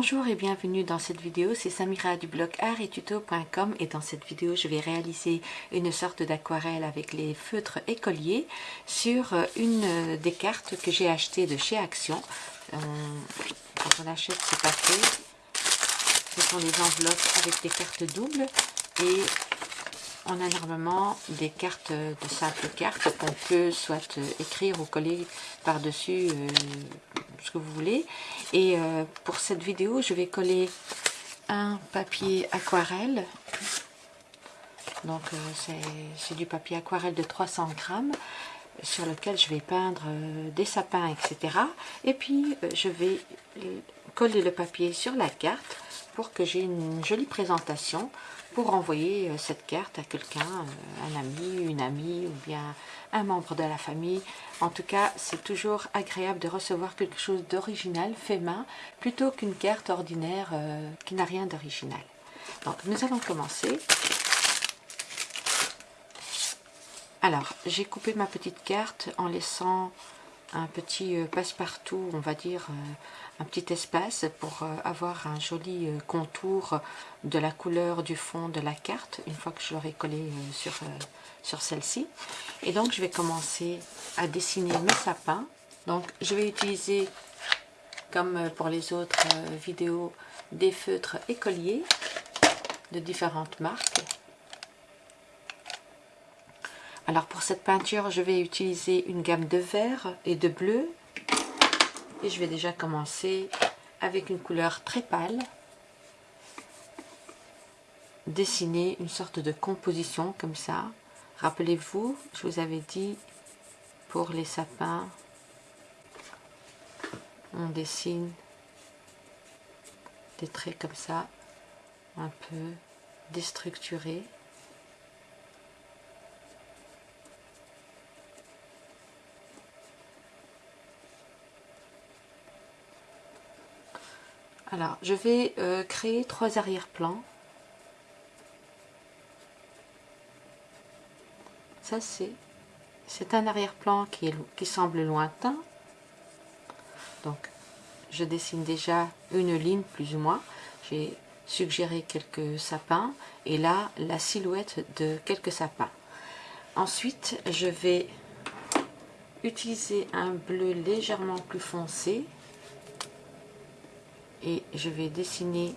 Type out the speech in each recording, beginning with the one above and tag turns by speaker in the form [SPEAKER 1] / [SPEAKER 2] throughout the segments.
[SPEAKER 1] Bonjour et bienvenue dans cette vidéo, c'est Samira du blog artettuto.com et dans cette vidéo je vais réaliser une sorte d'aquarelle avec les feutres écoliers sur une des cartes que j'ai achetées de chez Action. quand on achète ce paquet, ce sont des enveloppes avec des cartes doubles et on a normalement des cartes de simples cartes qu'on peut soit écrire ou coller par-dessus euh, ce que vous voulez. Et euh, pour cette vidéo, je vais coller un papier aquarelle. Donc euh, c'est du papier aquarelle de 300 grammes sur lequel je vais peindre des sapins, etc. Et puis je vais coller le papier sur la carte pour que j'ai une jolie présentation pour envoyer euh, cette carte à quelqu'un, euh, un ami, une amie ou bien un membre de la famille. En tout cas, c'est toujours agréable de recevoir quelque chose d'original, fait main, plutôt qu'une carte ordinaire euh, qui n'a rien d'original. Donc, nous allons commencer. Alors, j'ai coupé ma petite carte en laissant un petit passe-partout, on va dire, un petit espace pour euh, avoir un joli euh, contour de la couleur du fond de la carte une fois que je l'aurai collé euh, sur, sur celle-ci. Et donc je vais commencer à dessiner mes sapins. Donc je vais utiliser comme pour les autres vidéos des feutres écoliers de différentes marques alors pour cette peinture je vais utiliser une gamme de vert et de bleu. Et je vais déjà commencer avec une couleur très pâle. Dessiner une sorte de composition comme ça. Rappelez-vous je vous avais dit pour les sapins on dessine des traits comme ça un peu déstructurés Alors, je vais euh, créer trois arrière-plans. Ça, c'est c'est un arrière-plan qui, qui semble lointain. Donc, je dessine déjà une ligne plus ou moins. J'ai suggéré quelques sapins et là, la silhouette de quelques sapins. Ensuite, je vais utiliser un bleu légèrement plus foncé et je vais dessiner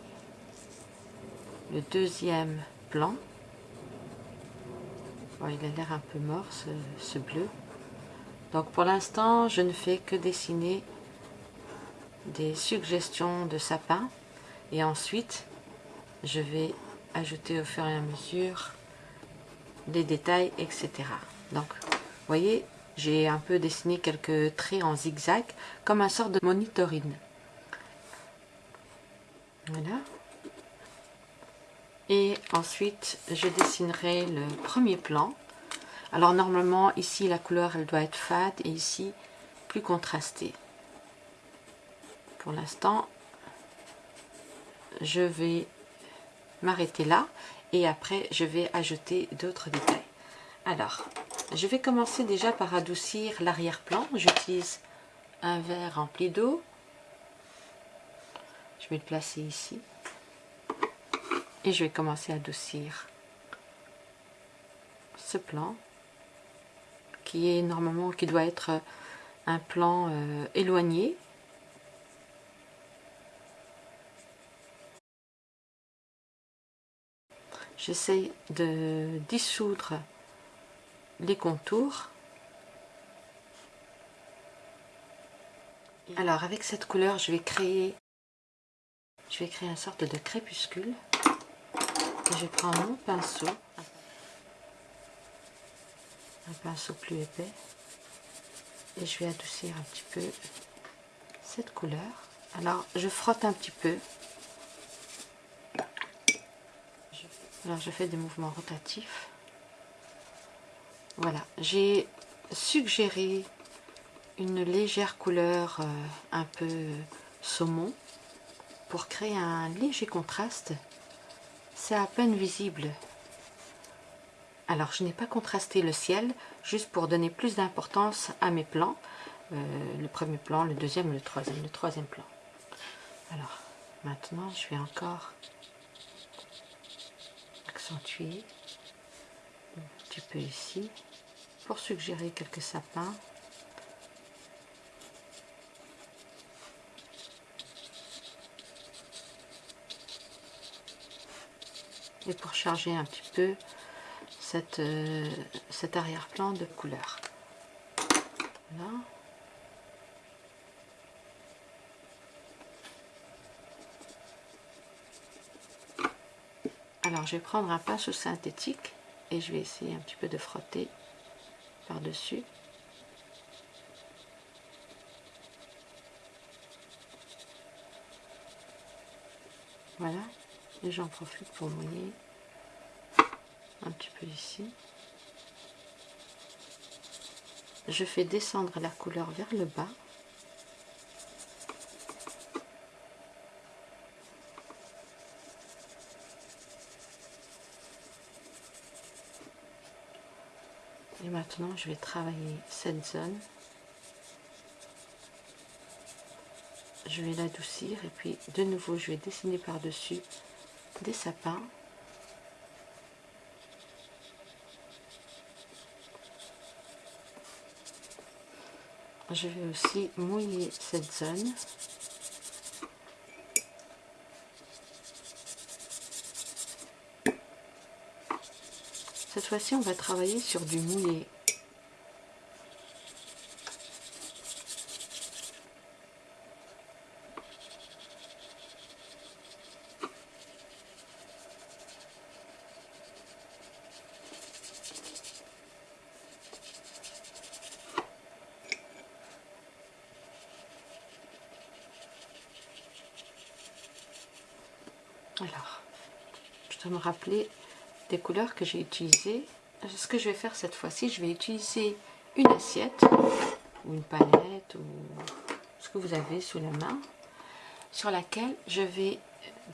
[SPEAKER 1] le deuxième plan. Il a l'air un peu mort ce, bleu. Donc pour l'instant je ne fais que dessiner des suggestions de sapin et ensuite je vais ajouter au fur et à mesure des détails etc donc vous voyez j'ai un peu dessiné quelques traits en zigzag comme un sort de monitoring voilà. Et ensuite, je dessinerai le premier plan. Alors normalement, ici, la couleur, elle doit être fade et ici, plus contrastée. Pour l'instant, je vais m'arrêter là et après, je vais ajouter d'autres détails. Alors, je vais commencer déjà par adoucir l'arrière-plan. J'utilise un verre rempli d'eau je vais le placer ici. Et je vais commencer à adoucir ce plan qui est normalement, qui doit être un plan euh, éloigné. J'essaie de dissoudre les contours. Alors avec cette couleur, je vais créer je vais créer une sorte de crépuscule. Je prends mon pinceau, un pinceau plus épais, et je vais adoucir un petit peu cette couleur. Alors, je frotte un petit peu. Alors, je fais des mouvements rotatifs. Voilà, j'ai suggéré une légère couleur euh, un peu saumon pour créer un léger contraste. C'est à peine visible. Alors, je n'ai pas contrasté le ciel, juste pour donner plus d'importance à mes plans. Euh, le premier plan, le deuxième, le troisième, le troisième plan. Alors, Maintenant, je vais encore accentuer un petit peu ici pour suggérer quelques sapins. Pour charger un petit peu euh, cet arrière-plan de couleur. Alors je vais prendre un pinceau synthétique et je vais essayer un petit peu de frotter par-dessus. Voilà, et j'en profite pour mouiller un petit peu ici. Je fais descendre la couleur vers le bas Et maintenant, je vais travailler cette zone. Je vais l'adoucir et puis de nouveau, je vais dessiner par-dessus des sapins. Je vais aussi mouiller cette zone. Cette fois-ci, on va travailler sur du mouillé. Alors, je dois me rappeler des couleurs que j'ai utilisées. Ce que je vais faire cette fois-ci, je vais utiliser une assiette ou une palette ou ce que vous avez sous la main sur laquelle je vais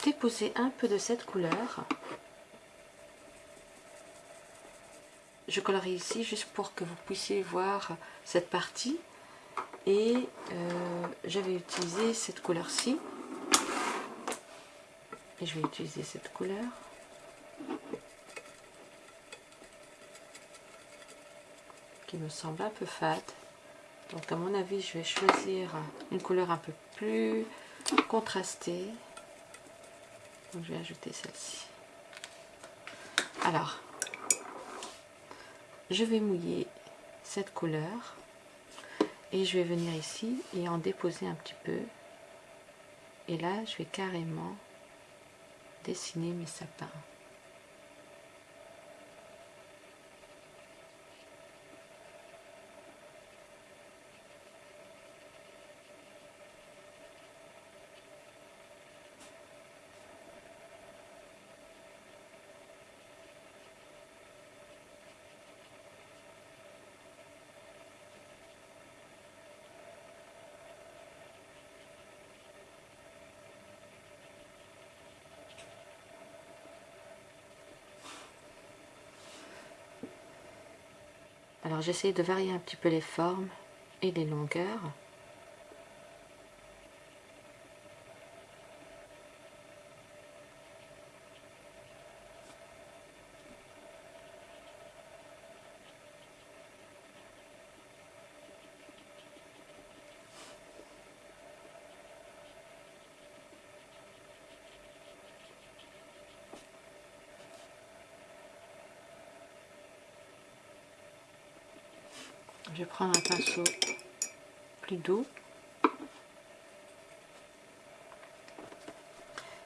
[SPEAKER 1] déposer un peu de cette couleur. Je colorie ici juste pour que vous puissiez voir cette partie et euh, je vais utiliser cette couleur-ci et je vais utiliser cette couleur qui me semble un peu fade. Donc à mon avis, je vais choisir une couleur un peu plus contrastée. Donc je vais ajouter celle-ci. Alors, je vais mouiller cette couleur et je vais venir ici et en déposer un petit peu. Et là, je vais carrément dessiner mes sapins. Alors j'essaie de varier un petit peu les formes et les longueurs. Je vais prendre un pinceau plus doux.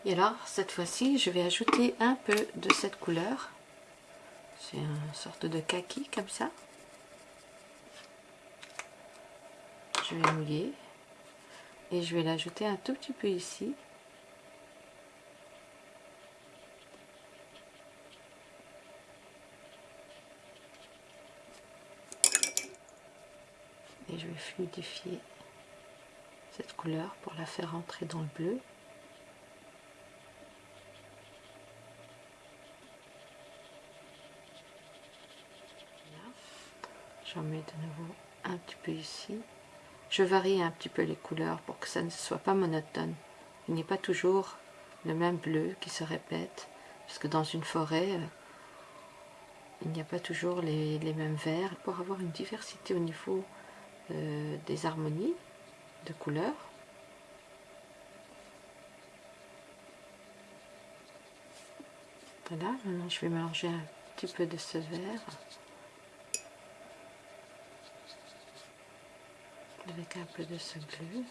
[SPEAKER 1] Et alors, cette fois-ci, je vais ajouter un peu de cette couleur. C'est une sorte de kaki, comme ça. Je vais mouiller. Et je vais l'ajouter un tout petit peu ici. Fluidifier cette couleur pour la faire entrer dans le bleu. J'en mets de nouveau un petit peu ici. Je varie un petit peu les couleurs pour que ça ne soit pas monotone qu'il n'y ait pas toujours le même bleu qui se répète, parce que dans une forêt, euh, il n'y a pas toujours les, mêmes verts, pour avoir une diversité au niveau euh, des harmonies de couleurs. Voilà, maintenant je vais mélanger un petit peu de ce vert avec un peu de ce bleu.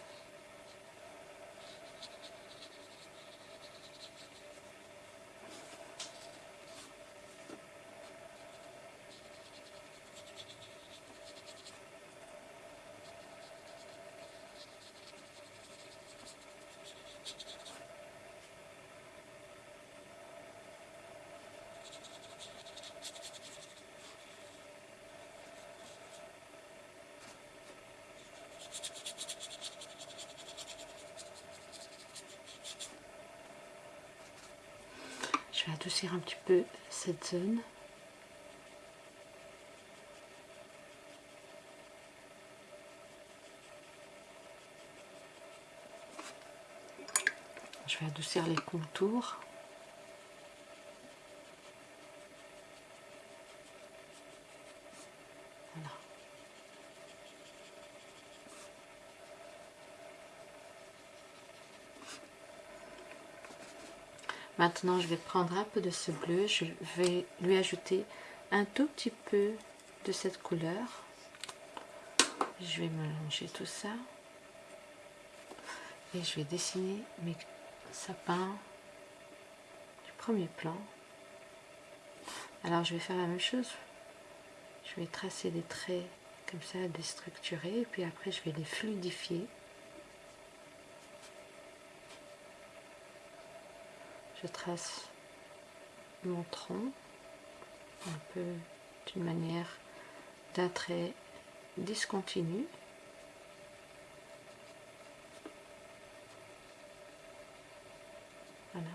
[SPEAKER 1] Je vais adoucir un petit peu cette zone. Je vais adoucir les contours. Maintenant, je vais prendre un peu de ce bleu, je vais lui ajouter un tout petit peu de cette couleur. Je vais mélanger tout ça. Et je vais dessiner mes sapins du premier plan. Alors, je vais faire la même chose. Je vais tracer des traits comme ça, déstructurés, et puis après, je vais les fluidifier. Je trace mon tronc un peu d'une manière d'un trait discontinu voilà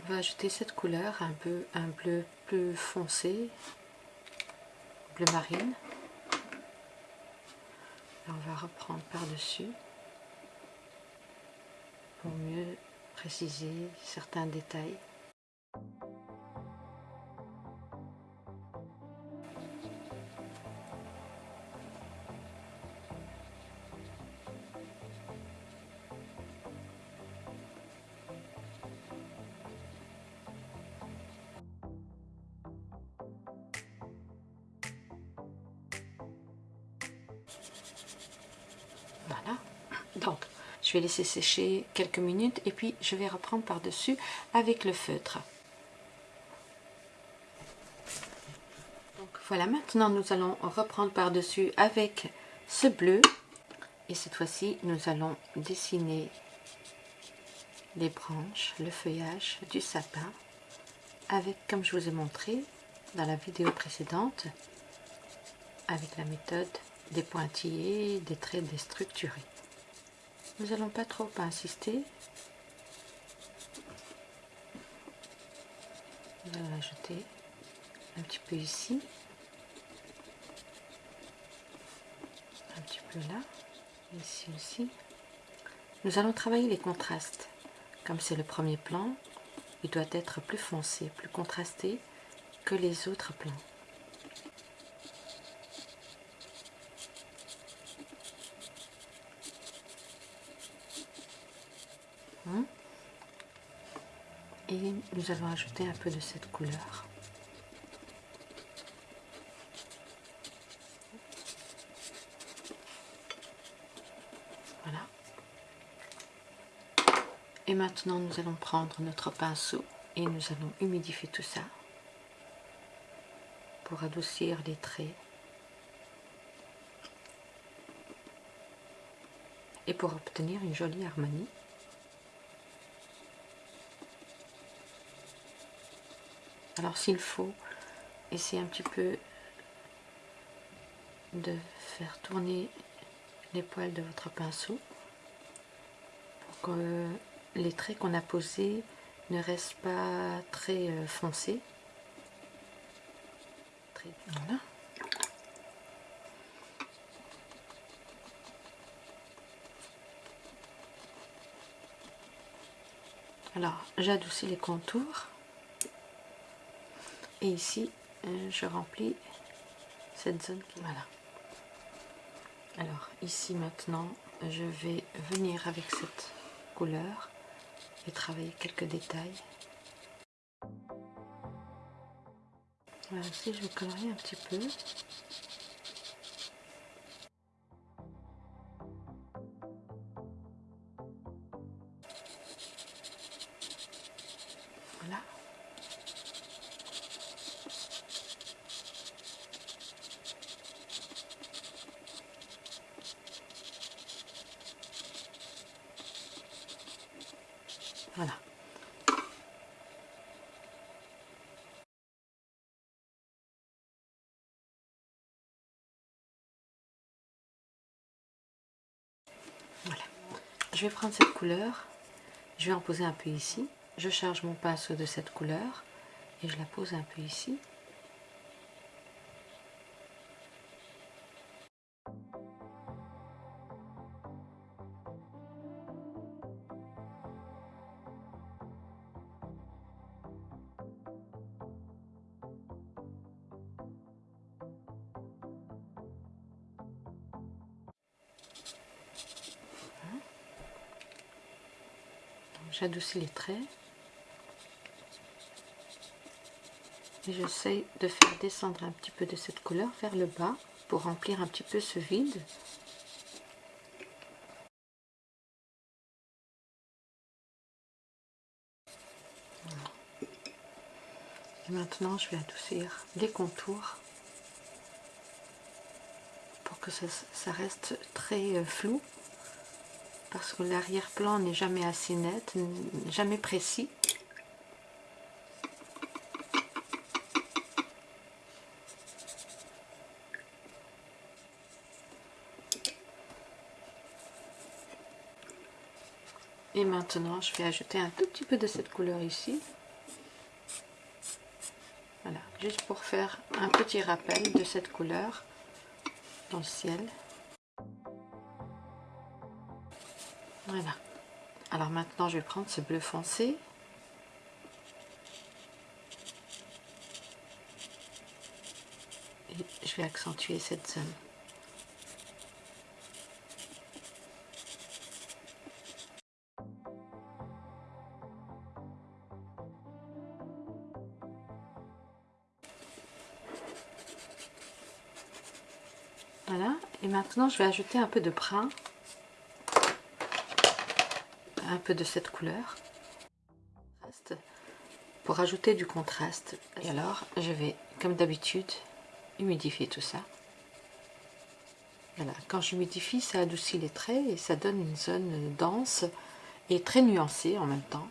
[SPEAKER 1] va ajouter cette couleur, un peu un bleu plus foncé, bleu marine. on va reprendre par-dessus pour mieux préciser certains détails. Sécher quelques minutes et puis je vais reprendre par-dessus avec le feutre. Donc voilà, maintenant nous allons reprendre par-dessus avec ce bleu. Et cette fois-ci, nous allons dessiner les branches, le feuillage du sapin avec, comme je vous ai montré dans la vidéo précédente, avec la méthode des pointillés, des traits déstructurés. Nous allons pas trop insister. On va ajouter un petit peu ici. Un petit peu là. Ici aussi. Nous allons travailler les contrastes. Comme c'est le premier plan, il doit être plus foncé, plus contrasté que les autres plans. Et nous allons ajouter un peu de cette couleur. Voilà. Et maintenant, nous allons prendre notre pinceau et nous allons humidifier tout ça pour adoucir les traits et pour obtenir une jolie harmonie. Alors s'il faut, essayez un petit peu de faire tourner les poils de votre pinceau pour que les traits qu'on a posés ne restent pas très euh, foncés. Voilà. Alors, j'adoucis les contours. Et ici, euh, je remplis cette zone qui... Voilà. Alors, ici maintenant, je vais venir avec cette couleur et travailler quelques détails. Voilà, ici je vais colorier un petit peu. Je vais prendre cette couleur, je vais en poser un peu ici. Je charge mon pinceau de cette couleur et je la pose un peu ici. J'adoucis les traits. Et j'essaye de faire descendre un petit peu de cette couleur vers le bas pour remplir un petit peu ce vide. Et maintenant, je vais adoucir les contours pour que ça, ça reste très euh, flou parce que l'arrière-plan n'est jamais assez net, jamais précis. Et maintenant, je vais ajouter un tout petit peu de cette couleur ici. Voilà, juste pour faire un petit rappel de cette couleur dans le ciel. Voilà. Alors maintenant, je vais prendre ce bleu foncé. Et je vais accentuer cette zone. Voilà, et maintenant je vais ajouter un peu de brun un peu de cette couleur pour ajouter du contraste. Et alors, je vais, comme d'habitude, humidifier tout ça. Voilà, quand j'humidifie, ça adoucit les traits et ça donne une zone dense et très nuancée en même temps.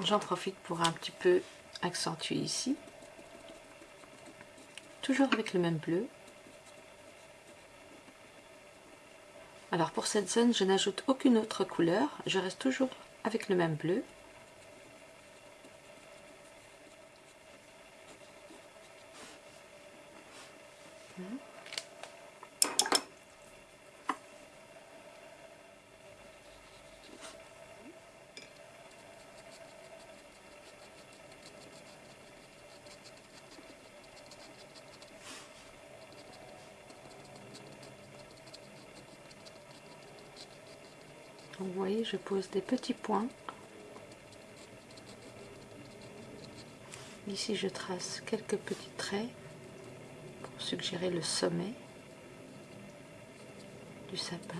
[SPEAKER 1] J'en profite pour un petit peu accentuer ici toujours avec le même bleu. Alors pour cette zone, je n'ajoute aucune autre couleur, je reste toujours avec le même bleu. Je pose des petits points. Ici, je trace quelques petits traits pour suggérer le sommet du sapin.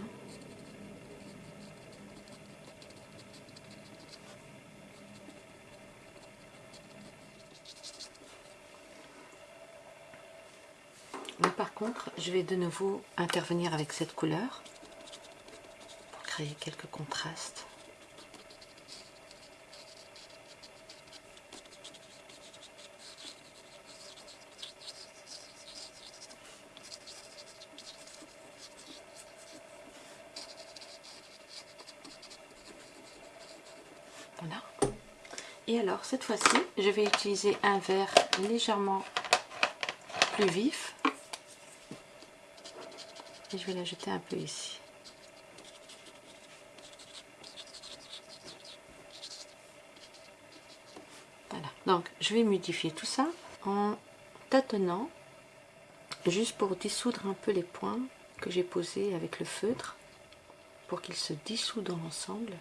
[SPEAKER 1] Mais par contre, je vais de nouveau intervenir avec cette couleur quelques contrastes. Voilà. Et alors, cette fois-ci, je vais utiliser un vert légèrement plus vif. Et je vais l'ajouter un peu ici. Donc, je vais modifier tout ça en tâtonnant, juste pour dissoudre un peu les points que j'ai posés avec le feutre, pour qu'ils se dissouent dans l'ensemble.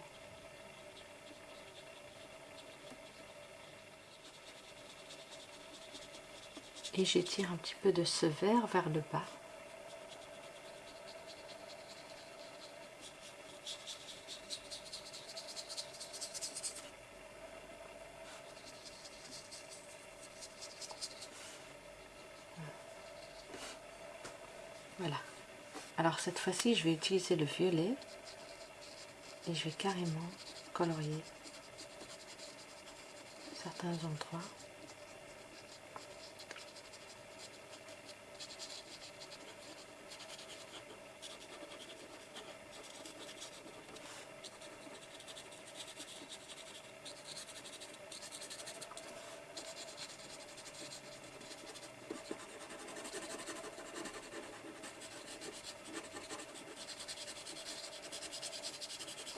[SPEAKER 1] et j'étire un petit peu de ce vert vers le bas. Voilà. Alors cette fois-ci, je vais utiliser le violet et je vais carrément colorier certains endroits.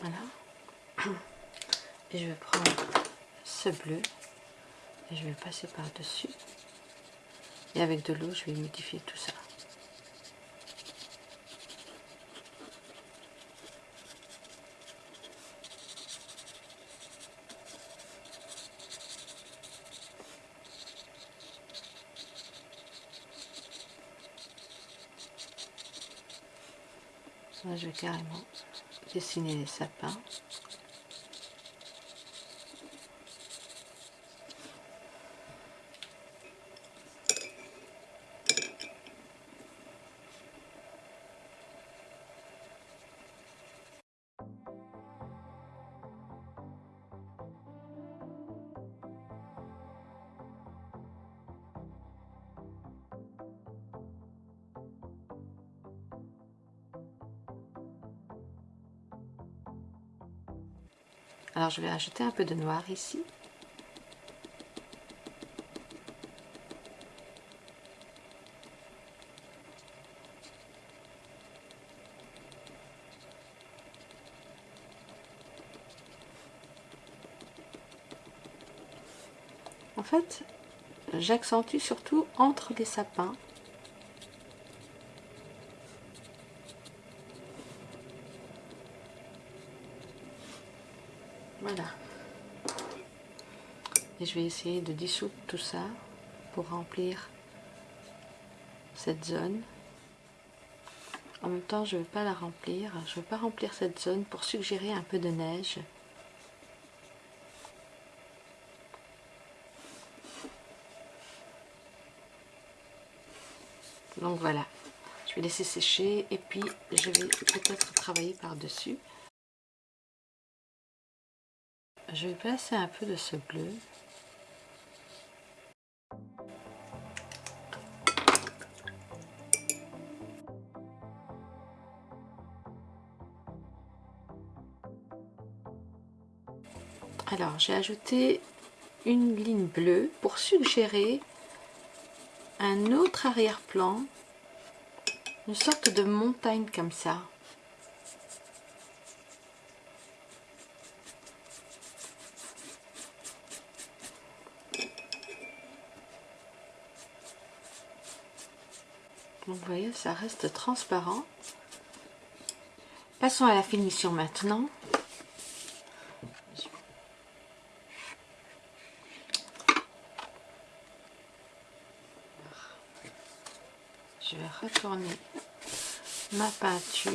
[SPEAKER 1] Voilà. Et je vais prendre ce bleu et je vais passer par-dessus. Et avec de l'eau, je vais modifier tout ça. Là, je vais carrément dessiner les sapins. Je vais ajouter un peu de noir ici. En fait, j'accentue surtout entre les sapins Voilà. Et je vais essayer de dissoudre tout ça pour remplir cette zone. En même temps, je ne veux pas la remplir. Je ne veux pas remplir cette zone pour suggérer un peu de neige. Donc voilà. Je vais laisser sécher et puis je vais peut-être travailler par-dessus je vais placer un peu de ce bleu. Alors, j'ai ajouté une ligne bleue pour suggérer un autre arrière-plan, une sorte de montagne comme ça. vous voyez, ça reste transparent. Passons à la finition maintenant. Retourner ma peinture.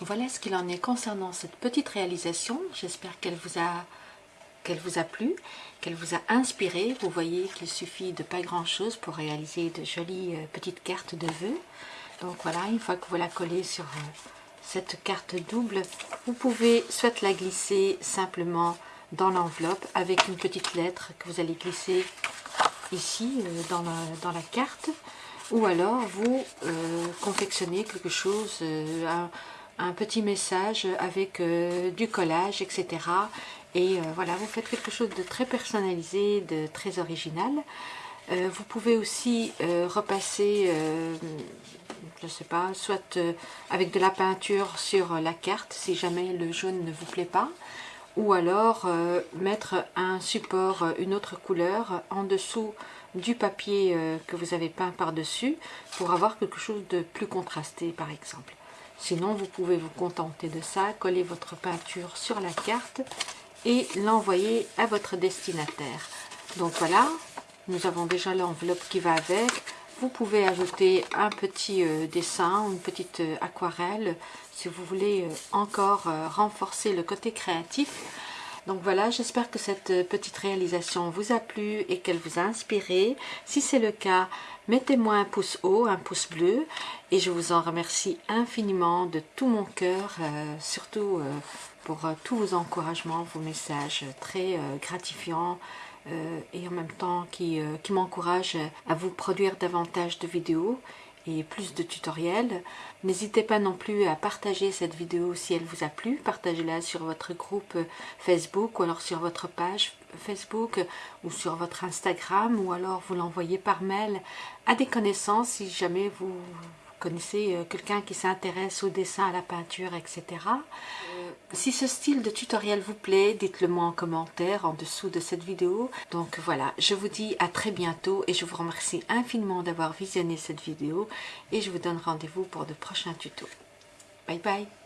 [SPEAKER 1] Voilà ce qu'il en est concernant cette petite réalisation. J'espère qu'elle vous a qu'elle vous a plu, qu'elle vous a inspiré. Vous voyez qu'il suffit de pas grand chose pour réaliser de jolies euh, petites cartes de vœux. Donc voilà, une fois que vous la collez sur euh, cette carte double, vous pouvez soit la glisser simplement dans l'enveloppe avec une petite lettre que vous allez glisser ici euh, dans, la, carte ou alors vous confectionnez quelque chose, un petit message avec du collage, etc. Et voilà, vous faites quelque chose de très personnalisé, de très original. vous pouvez aussi repasser je sais pas, soit avec de la peinture sur la carte si jamais le jaune ne vous plaît pas, ou alors mettre un support, une autre couleur en dessous du papier euh, que vous avez peint par-dessus pour avoir quelque chose de plus contrasté par exemple. Sinon, vous pouvez vous contenter de ça, coller votre peinture sur la carte et l'envoyer à votre destinataire. Donc voilà, nous avons déjà l'enveloppe qui va avec. Vous pouvez ajouter un petit euh, dessin, une petite euh, aquarelle si vous voulez encore renforcer le côté créatif. Donc voilà, j'espère que cette euh, petite réalisation vous a plu et qu'elle vous a inspiré. Si c'est le cas, mettez-moi un pouce haut, un pouce bleu et je vous en remercie infiniment de tout mon cœur, euh, surtout euh, pour tous vos encouragements, vos messages très gratifiants et en même temps qui, qui m'encouragent à vous produire davantage de vidéos et plus de tutoriels. N'hésitez pas non plus à partager cette vidéo si elle vous a plu. Partagez-la sur votre groupe Facebook ou alors sur votre page Facebook ou sur votre Instagram ou alors vous l'envoyez par mail à des connaissances si jamais vous connaissez euh, quelqu'un qui s'intéresse au dessin, à la peinture, etc. Euh, si ce style de tutoriel vous plaît, dites-le moi en commentaire en dessous de cette vidéo. Donc voilà, je vous dis à très bientôt et je vous remercie infiniment d'avoir visionné cette vidéo et je vous donne rendez-vous pour de prochains tutos. Bye bye